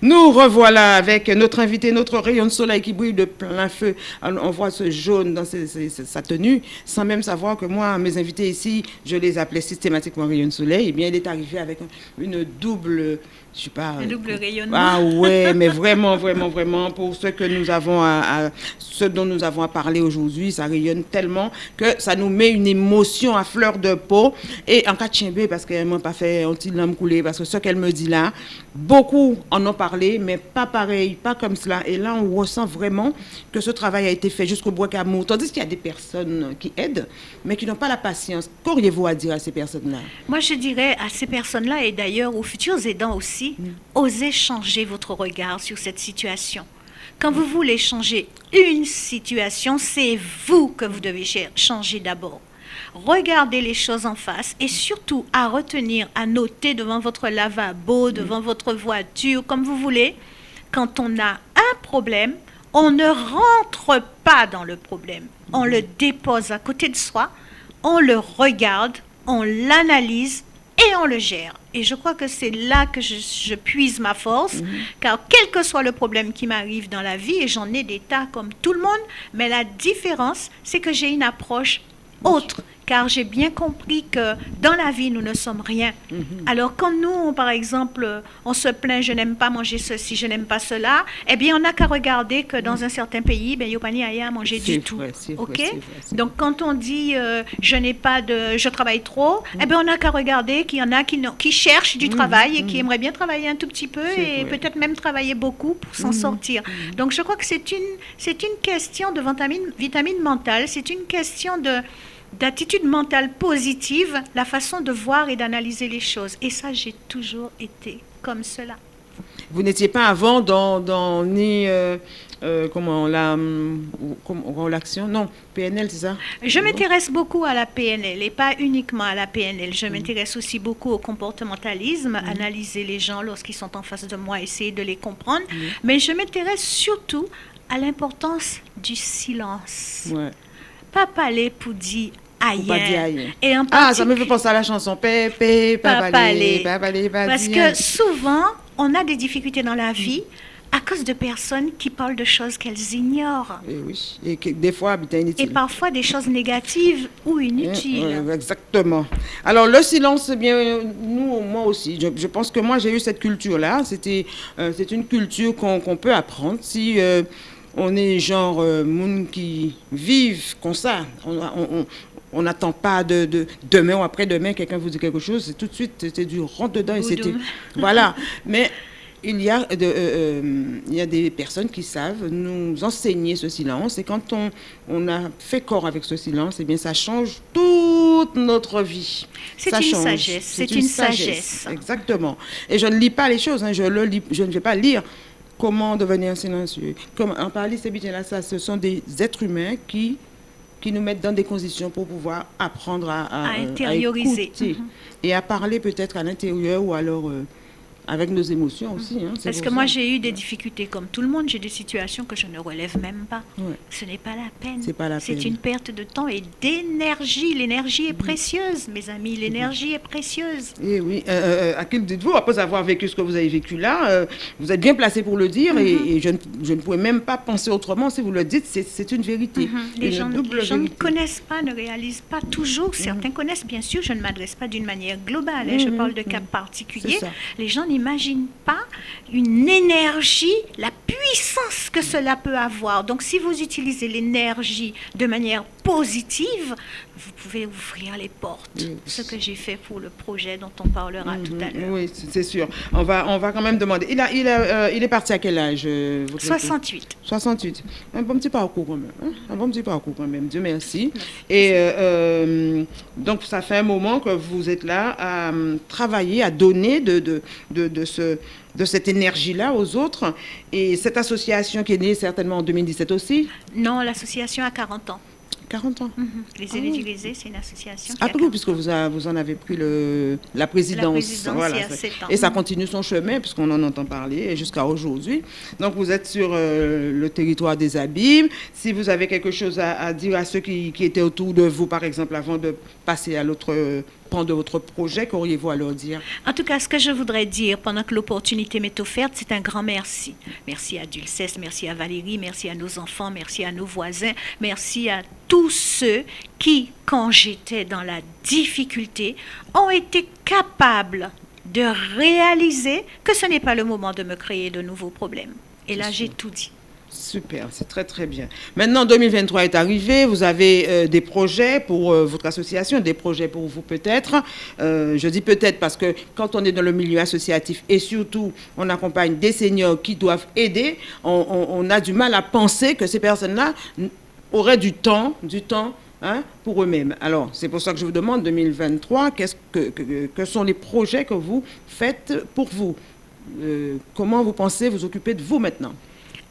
Nous revoilà avec notre invité, notre rayon de soleil qui brille de plein feu. On voit ce jaune dans sa tenue, sans même savoir que moi, mes invités ici, je les appelais systématiquement rayon de soleil. Eh bien, il est arrivé avec une double je sais pas. Un double rayonnement. Ah ouais, mais vraiment, vraiment, vraiment, pour ce que nous avons à, ce dont nous avons à parler aujourd'hui, ça rayonne tellement que ça nous met une émotion à fleur de peau. Et en cas de parce qu'elle m'a pas fait un petit lame couler, parce que ce qu'elle me dit là, beaucoup en ont mais pas pareil, pas comme cela. Et là, on ressent vraiment que ce travail a été fait jusqu'au bois qu'amour. Tandis qu'il y a des personnes qui aident, mais qui n'ont pas la patience. Qu'auriez-vous à dire à ces personnes-là? Moi, je dirais à ces personnes-là, et d'ailleurs aux futurs aidants aussi, osez changer votre regard sur cette situation. Quand vous voulez changer une situation, c'est vous que vous devez changer d'abord. Regardez les choses en face et surtout à retenir, à noter devant votre lavabo, devant votre voiture, comme vous voulez, quand on a un problème, on ne rentre pas dans le problème. On le dépose à côté de soi, on le regarde, on l'analyse et on le gère. Et je crois que c'est là que je, puise ma force, mhm. car quel que soit le problème qui m'arrive dans la vie, et j'en ai des tas comme tout le monde, mais la différence, c'est que j'ai une approche autre car j'ai bien compris que dans la vie, nous ne sommes rien. Mhm. Alors quand nous, par exemple, on se plaint, je n'aime pas manger ceci, je n'aime pas cela, eh bien, on n'a qu'à regarder que dans un certain pays, ben, il n'y a manger du tout. ok? Donc quand on dit, euh, je n'ai pas de, je travaille trop, eh bien, on n'a qu'à regarder qu'il y en a qui, qui cherchent du mhm. travail et qui mhm. aimeraient bien travailler un tout petit peu et peut-être même travailler beaucoup pour s'en sortir. Donc je crois que c'est une, c'est une question de vitamine, vitamine mentale, c'est une question de d'attitude mentale positive, la façon de voir et d'analyser les choses. Et ça, j'ai toujours été comme cela. Vous n'étiez pas avant dans, dans ni euh, euh, comment la l'action non PNL c'est ça? Je m'intéresse beaucoup à la PNL et pas uniquement à la PNL. Je mm. m'intéresse aussi beaucoup au comportementalisme, mm. analyser les gens lorsqu'ils sont en face de moi, essayer de les comprendre. Mm. Mais je m'intéresse surtout à l'importance du silence. Ouais. Pas parler pour dire et ah, ça me fait penser à la chanson Pépé, Papalé, Parce que souvent, on a des difficultés dans la vie à cause de personnes qui parlent de choses qu'elles ignorent. Et oui, et que, des fois inutiles. Et parfois des choses négatives ou inutiles. exactement. Alors le silence, eh bien nous, moi aussi, je, pense que moi j'ai eu cette culture-là. C'était, euh, c'est une culture qu'on peut apprendre si. Euh, on est genre euh, monde qui vivent comme ça. On, on, on n'attend pas de, demain ou après-demain, quelqu'un vous dit quelque chose, c'est tout de suite, c'est du rentre dedans et c'était. Voilà. Mais il y, a de, euh, euh, il y a des personnes qui savent nous enseigner ce silence. Et quand on, on a fait corps avec ce silence, eh bien, ça change toute notre vie. C'est une sagesse. C'est une, sagesse. Exactement. Et je ne lis pas les choses. Hein. je, le lis, je ne vais pas lire comment devenir silencieux. Comme en parler, c'est bien là, ça, ce sont des êtres humains qui qui nous mettent dans des conditions pour pouvoir apprendre à, à, intérioriser mhm. et à parler peut-être à l'intérieur ou alors euh, avec nos émotions aussi. Hein, Parce que moi, j'ai eu des difficultés comme tout le monde. J'ai des situations que je ne relève même pas. Ce n'est pas la peine. C'est pas la C'est une perte de temps et d'énergie. L'énergie est précieuse, mes amis. L'énergie est précieuse. Et eh oui. Euh, euh, à qui dites-vous, après avoir vécu ce que vous avez vécu là, euh, vous êtes bien placé pour le dire et, mhm. je, ne, je, ne, pouvais même pas penser autrement. Si vous le dites, c'est une vérité. Mhm. Les, gens, les gens, ne connaissent pas, ne réalisent pas toujours. Mhm. Certains connaissent, bien sûr. Je ne m'adresse pas d'une manière globale. Hein. Je parle de cas particuliers. Les gens n'imagine pas une énergie, la puissance que cela peut avoir. Donc si vous utilisez l'énergie de manière positive, vous pouvez ouvrir les portes. Ce que j'ai fait pour le projet dont on parlera tout à l'heure. Oui, c'est sûr. On va, on va quand même demander. Il, a, il, euh, il est parti à quel âge 68. 68. Un bon petit parcours quand même. Hein. Un bon petit parcours quand même. Dieu merci. Et euh, euh, donc, ça fait un moment que vous êtes là à travailler, à donner de, de, de, de ce de cette énergie-là aux autres. Et cette association qui est née certainement en 2017 aussi? Non, l'association a 40 ans. 40 ans. Mhm. Les ah élus c'est une association. Ah, oui, puisque vous, vous en avez pris le, la présidence. voilà, Et ça continue son chemin, puisqu'on en entend parler jusqu'à aujourd'hui. Donc, vous êtes sur euh, le territoire des abîmes. Si vous avez quelque chose à, dire à ceux qui, qui, étaient autour de vous, par exemple, avant de passer à l'autre de votre projet, qu'auriez-vous à leur dire? En tout cas, ce que je voudrais dire pendant que l'opportunité m'est offerte, c'est un grand merci. Merci à Dulcès, merci à Valérie, merci à nos enfants, merci à nos voisins, merci à tous ceux qui, quand j'étais dans la difficulté, ont été capables de réaliser que ce n'est pas le moment de me créer de nouveaux problèmes. Et là, j'ai tout dit. Super, c'est très très bien. Maintenant, 2023 est arrivé, vous avez euh, des projets pour euh, votre association, des projets pour vous peut-être. Euh, je dis peut-être parce que quand on est dans le milieu associatif et surtout on accompagne des seniors qui doivent aider, on, a du mal à penser que ces personnes-là auraient du temps, du temps Hein, pour eux-mêmes. Alors, c'est pour ça que je vous demande, 2023, qu'est-ce que, que, sont les projets que vous faites pour vous? Comment vous pensez vous occuper de vous maintenant?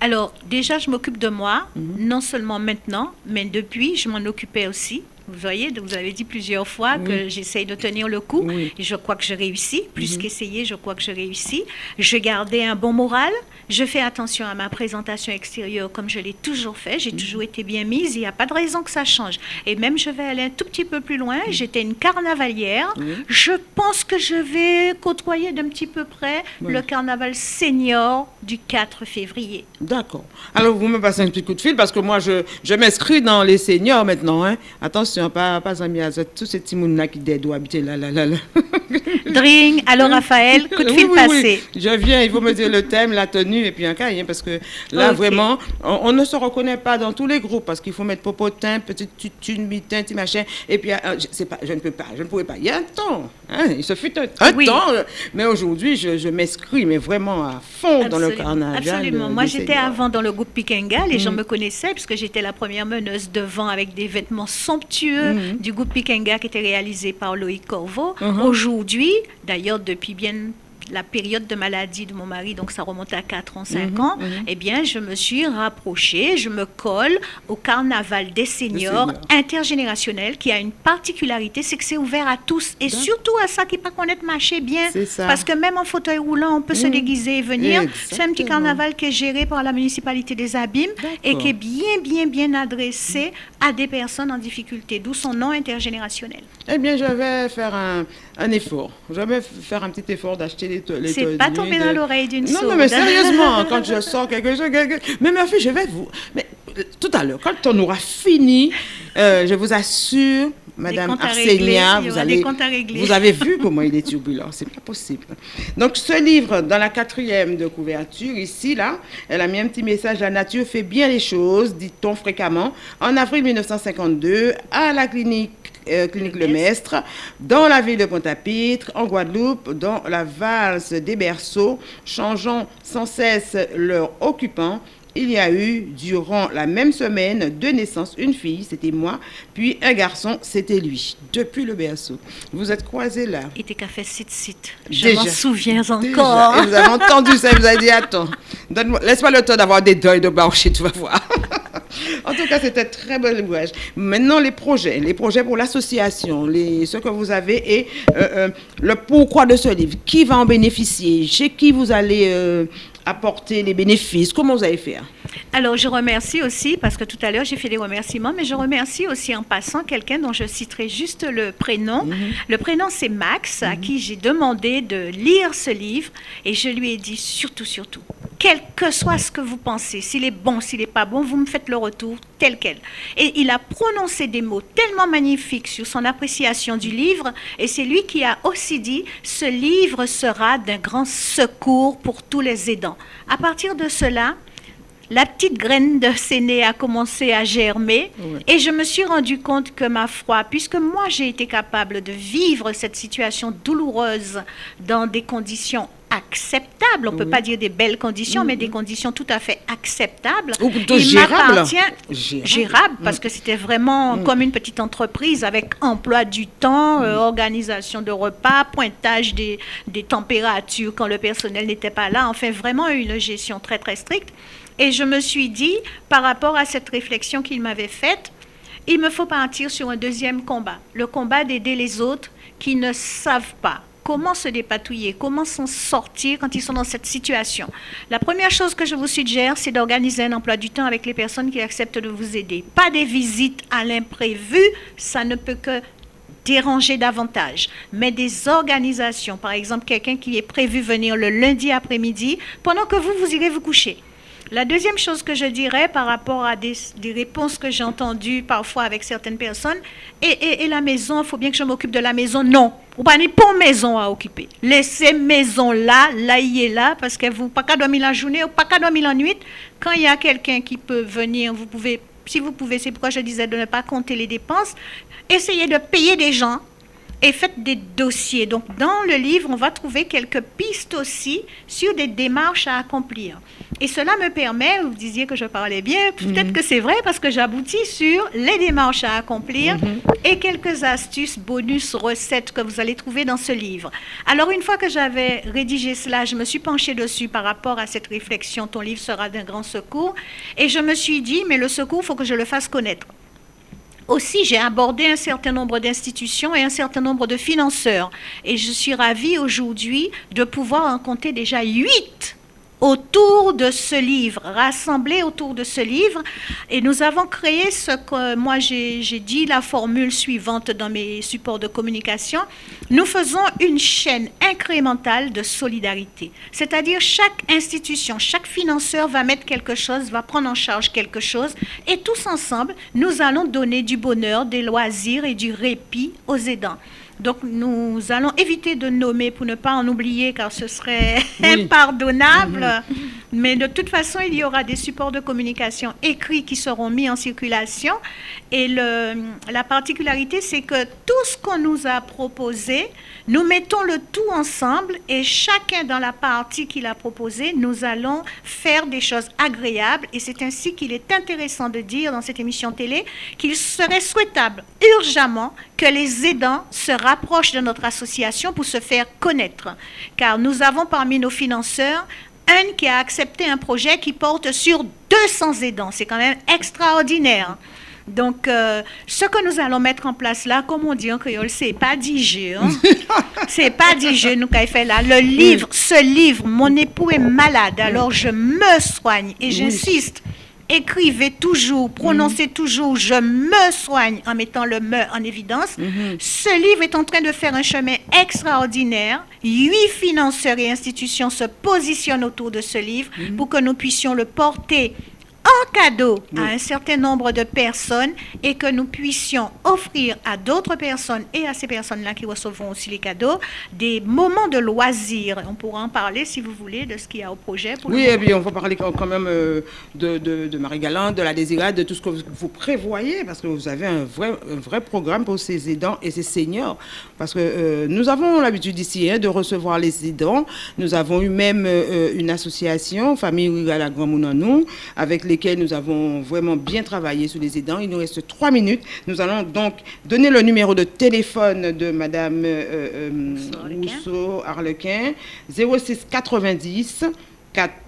Alors, déjà, je m'occupe de moi, mhm. non seulement maintenant, mais depuis, je m'en occupais aussi. Vous voyez, vous avez dit plusieurs fois que j'essaye de tenir le coup et je crois que je réussis. Plus mhm. qu'essayer, je crois que je réussis. Je gardais un bon moral. Je fais attention à ma présentation extérieure comme je l'ai toujours fait. J'ai mhm. toujours été bien mise. Il n'y a pas de raison que ça change. Et même, je vais aller un tout petit peu plus loin. Mhm. J'étais une carnavalière. Je pense que je vais côtoyer d'un petit peu près le carnaval senior du 4 février. D'accord. Alors, vous me passez un petit coup de fil parce que moi, je, je m'inscris dans les seniors maintenant. Hein. Attention pas, pas amis à tous ces petits là qui doivent habiter là, là, là, là. Dring, alors Raphaël, coup de fil passé. Je viens, il faut me dire le thème, la tenue et puis un cahier, parce que là, vraiment, on, ne se reconnaît pas dans tous les groupes, parce qu'il faut mettre popotin, petite tutune, mitin, petit machin, et puis, euh, je, pas, je ne peux pas, je ne pouvais pas. Il y a un temps, hein, il se fut un, temps, euh, mais aujourd'hui, je, je m'inscris, mais vraiment à fond dans le carnaval. Absolument. Moi, j'étais avant dans le groupe Pikenga, les gens mm. me connaissaient, puisque j'étais la première meneuse devant avec des vêtements somptueux mm. du groupe Pikenga qui était réalisé par Loïc Corvo. Mm-hmm. Aujourd'hui, d'ailleurs depuis bien la période de maladie de mon mari, donc ça remonte à 4 ans, 5 mhm, ans, mhm. eh bien, je me suis rapprochée, je me colle au carnaval des seniors, intergénérationnel qui a une particularité, c'est que c'est ouvert à tous et surtout à ça qui pas connaître marcher bien. Parce que même en fauteuil roulant, on peut se mhm. déguiser et venir. C'est un petit carnaval qui est géré par la municipalité des Abîmes et qui est bien, bien, bien adressé à des personnes en difficulté, d'où son nom intergénérationnel. Eh bien, je vais faire un, un effort. Je vais faire un petit effort d'acheter les c'est pas tombé dans l'oreille d'une sourde. Non, mais sérieusement, quand je sors quelque chose, mais ma fille, je vais vous. Mais euh, tout à l'heure, quand on aura fini, euh, je vous assure, Madame Arsenia, vous, allez, vous avez vu comment il est turbulent, c'est pas possible. Donc ce livre, dans la quatrième de couverture, ici, là, elle a mis un petit message, la nature fait bien les choses, dit-on fréquemment, en avril 1952, à la clinique euh, clinique Le Mestre, dans la ville de Pointe-à-Pitre, en Guadeloupe, dans la valse des berceaux, changeant sans cesse leur occupant. Il y a eu, durant la même semaine, deux naissances, une fille, c'était moi, puis un garçon, c'était lui, depuis le berceau. Vous êtes croisés là. Il était fait site site. Je m'en souviens encore. vous avez entendu ça, vous avez dit, attends, laisse-moi le temps d'avoir des deuils de blanchir, tu vas voir. en tout cas, c'était très bon ouvrage. Maintenant, les projets, les projets pour l'association, ce que vous avez et euh, euh, le pourquoi de ce livre. Qui va en bénéficier? Chez qui vous allez euh, apporter les bénéfices Comment vous allez faire? Alors, je remercie aussi, parce que tout à l'heure, j'ai fait des remerciements, mais je remercie aussi en passant quelqu'un dont je citerai juste le prénom. Mhm. Le prénom, c'est Max, à mhm. qui j'ai demandé de lire ce livre, et je lui ai dit surtout, surtout, quel que soit ce que vous pensez, s'il est bon, s'il n'est pas bon, vous me faites le retour tel quel. Et il a prononcé des mots tellement magnifiques sur son appréciation du livre, et c'est lui qui a aussi dit, ce livre sera d'un grand secours pour tous les aidants. À partir de cela, la petite graine de séné a commencé à germer et je me suis rendu compte que ma foi, puisque moi j'ai été capable de vivre cette situation douloureuse dans des conditions acceptables, on ne peut pas dire des belles conditions, mais des mm-hmm. conditions tout à fait acceptables. Ou il m'appartient gérable, parce mm. que c'était vraiment mm. comme une petite entreprise avec emploi du temps, euh, mm. organisation de repas, pointage des, des températures quand le personnel n'était pas là, enfin vraiment une gestion très très stricte. Et je me suis dit, par rapport à cette réflexion qu'il m'avait faite, il me faut partir sur un deuxième combat, le combat d'aider les autres qui ne savent pas comment se dépatouiller, comment s'en sortir quand ils sont dans cette situation. La première chose que je vous suggère, c'est d'organiser un emploi du temps avec les personnes qui acceptent de vous aider. Pas des visites à l'imprévu, ça ne peut que déranger davantage, mais des organisations, par exemple quelqu'un qui est prévu venir le lundi après-midi, pendant que vous, vous irez vous coucher. La deuxième chose que je dirais par rapport à des, réponses que j'ai entendues parfois avec certaines personnes, et, la maison, il faut bien que je m'occupe de la maison. Non, vous pas pour maison à occuper. Laissez maison là, là, y est là, parce que vous pas qu'à dormir la journée ou pas qu'à dormir la nuit. Quand il y a quelqu'un qui peut venir, vous pouvez, si vous pouvez, c'est pourquoi je disais de ne pas compter les dépenses, essayez de payer des gens et faites des dossiers. Donc, dans le livre, on va trouver quelques pistes aussi sur des démarches à accomplir. Et cela me permet, vous disiez que je parlais bien, peut-être mhm. que c'est vrai parce que j'aboutis sur les démarches à accomplir mhm. et quelques astuces, bonus, recettes que vous allez trouver dans ce livre. Alors, une fois que j'avais rédigé cela, je me suis penchée dessus par rapport à cette réflexion, ton livre sera d'un grand secours, et je me suis dit, mais le secours, il faut que je le fasse connaître aussi, j'ai abordé un certain nombre d'institutions et un certain nombre de financeurs. Et je suis ravie aujourd'hui de pouvoir en compter déjà huit autour de ce livre, rassemblés autour de ce livre. Et nous avons créé ce que moi j'ai dit, la formule suivante dans mes supports de communication. Nous faisons une chaîne incrémentale de solidarité. C'est-à-dire chaque institution, chaque financeur va mettre quelque chose, va prendre en charge quelque chose. Et tous ensemble, nous allons donner du bonheur, des loisirs et du répit aux aidants. Donc nous allons éviter de nommer pour ne pas en oublier car ce serait impardonnable. Mhm. Mais de toute façon, il y aura des supports de communication écrits qui seront mis en circulation. Et le, la particularité, c'est que tout ce qu'on nous a proposé, nous mettons le tout ensemble et chacun dans la partie qu'il a proposée, nous allons faire des choses agréables. Et c'est ainsi qu'il est intéressant de dire dans cette émission télé qu'il serait souhaitable urgemment que les aidants se rapprochent de notre association pour se faire connaître. Car nous avons parmi nos financeurs un qui a accepté un projet qui porte sur 200 aidants. C'est quand même extraordinaire. Donc, euh, ce que nous allons mettre en place là, comme on dit en créole, c'est pas digé. Hein? c'est pas digé, nous, qu'avons fait là. Le livre, ce livre, mon époux est malade, alors je me soigne et j'insiste écrivez toujours, prononcez mhm. toujours je me soigne en mettant le me en évidence. Mhm. Ce livre est en train de faire un chemin extraordinaire. Huit financeurs et institutions se positionnent autour de ce livre mhm. pour que nous puissions le porter en cadeau à un certain nombre de personnes et que nous puissions offrir à d'autres personnes et à ces personnes-là qui recevront aussi les cadeaux des moments de loisirs. On pourra en parler si vous voulez de ce qu'il y a au projet. oui, et puis on va parler quand même euh, de, de, Marie-Galante, de la Désirade, de tout ce que vous, prévoyez parce que vous avez un vrai, un vrai programme pour ces aidants et ces seniors. Parce que euh, nous avons l'habitude ici hein, de recevoir les aidants. Nous avons eu même euh, une association, Famille à la Grand Mounanou, avec lesquels nous avons vraiment bien travaillé sur les aidants. Il nous reste trois minutes. Nous allons donc donner le numéro de téléphone de Madame euh, Rousseau Arlequin, 06 90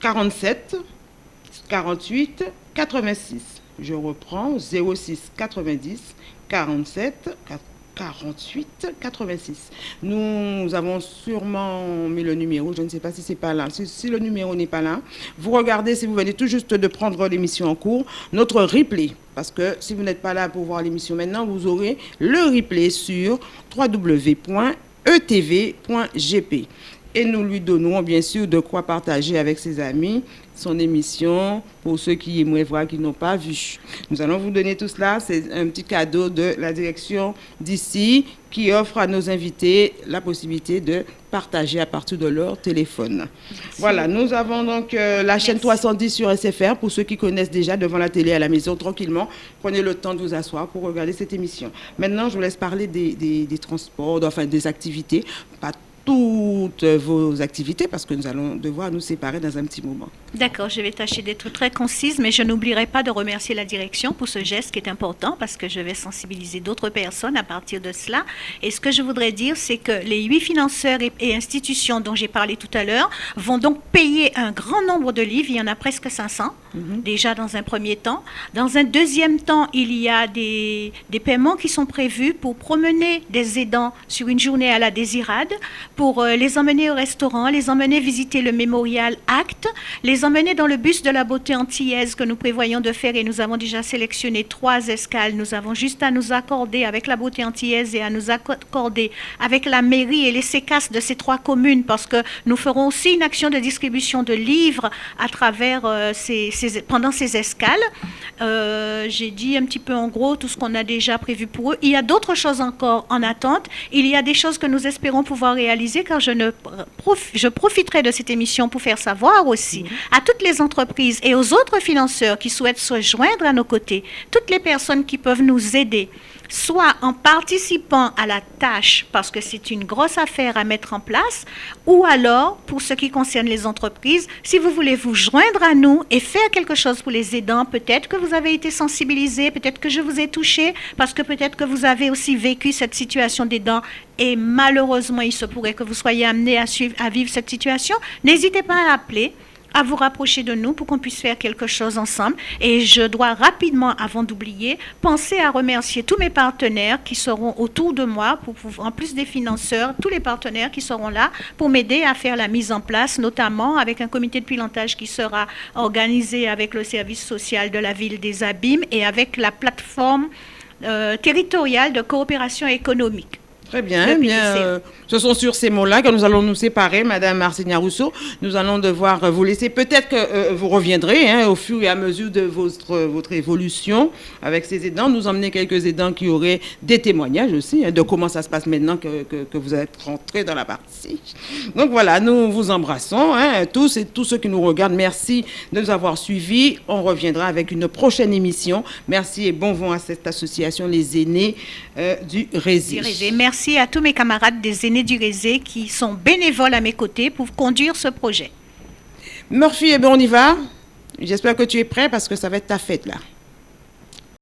47 48 86. Je reprends 06 90 47 48 86. Nous avons sûrement mis le numéro, je ne sais pas si c'est pas là. Si, le numéro n'est pas là, vous regardez si vous venez tout juste de prendre l'émission en cours, notre replay. Parce que si vous n'êtes pas là pour voir l'émission maintenant, vous aurez le replay sur www.etv.gp. Et nous lui donnons bien sûr de quoi partager avec ses amis son émission pour ceux qui aimeraient voir, qui n'ont pas vu. Nous allons vous donner tout cela. C'est un petit cadeau de la direction d'ici qui offre à nos invités la possibilité de partager à partir de leur téléphone. Voilà, nous avons donc euh, la chaîne 310 sur SFR pour ceux qui connaissent déjà devant la télé à la maison tranquillement. Prenez le temps de vous asseoir pour regarder cette émission. Maintenant, je vous laisse parler des, des transports, enfin des activités. Pas toutes vos activités parce que nous allons devoir nous séparer dans un petit moment. D'accord, je vais tâcher d'être très concise, mais je n'oublierai pas de remercier la direction pour ce geste qui est important parce que je vais sensibiliser d'autres personnes à partir de cela. Et ce que je voudrais dire, c'est que les huit financeurs et, institutions dont j'ai parlé tout à l'heure vont donc payer un grand nombre de livres. Il y en a presque 500 mhm. déjà dans un premier temps. Dans un deuxième temps, il y a des, des paiements qui sont prévus pour promener des aidants sur une journée à la désirade pour euh, les emmener au restaurant, les emmener visiter le mémorial Acte, les emmener dans le bus de la beauté antillaise que nous prévoyons de faire et nous avons déjà sélectionné trois escales. Nous avons juste à nous accorder avec la beauté antillaise et à nous accorder avec la mairie et les sécasses de ces trois communes parce que nous ferons aussi une action de distribution de livres à travers euh, ces, pendant ces escales. Euh, j'ai dit un petit peu en gros tout ce qu'on a déjà prévu pour eux. Il y a d'autres choses encore en attente. Il y a des choses que nous espérons pouvoir réaliser car je, ne je profiterai de cette émission pour faire savoir aussi à toutes les entreprises et aux autres financeurs qui souhaitent se joindre à nos côtés, toutes les personnes qui peuvent nous aider soit en participant à la tâche parce que c'est une grosse affaire à mettre en place, ou alors, pour ce qui concerne les entreprises, si vous voulez vous joindre à nous et faire quelque chose pour les aidants, peut-être que vous avez été sensibilisé, peut-être que je vous ai touché, parce que peut-être que vous avez aussi vécu cette situation d'aidant et malheureusement, il se pourrait que vous soyez amené à, à vivre cette situation, n'hésitez pas à appeler à vous rapprocher de nous pour qu'on puisse faire quelque chose ensemble. Et je dois rapidement, avant d'oublier, penser à remercier tous mes partenaires qui seront autour de moi, pour, en plus des financeurs, tous les partenaires qui seront là pour m'aider à faire la mise en place, notamment avec un comité de pilotage qui sera organisé avec le service social de la ville des Abîmes et avec la plateforme euh, territoriale de coopération économique. Très bien. bien euh, ce sont sur ces mots-là que nous allons nous séparer, Madame Marcenia Rousseau. Nous allons devoir vous laisser. Peut-être que euh, vous reviendrez hein, au fur et à mesure de votre, votre évolution avec ces aidants. Nous emmener quelques aidants qui auraient des témoignages aussi hein, de comment ça se passe maintenant que, que, vous êtes rentrés dans la partie. Donc voilà, nous vous embrassons hein, tous et tous ceux qui nous regardent. Merci de nous avoir suivis. On reviendra avec une prochaine émission. Merci et bon vent à cette association, les aînés euh, du Résil. Merci merci à tous mes camarades des aînés du Rézé qui sont bénévoles à mes côtés pour conduire ce projet. Murphy, eh bien on y va. J'espère que tu es prêt parce que ça va être ta fête là.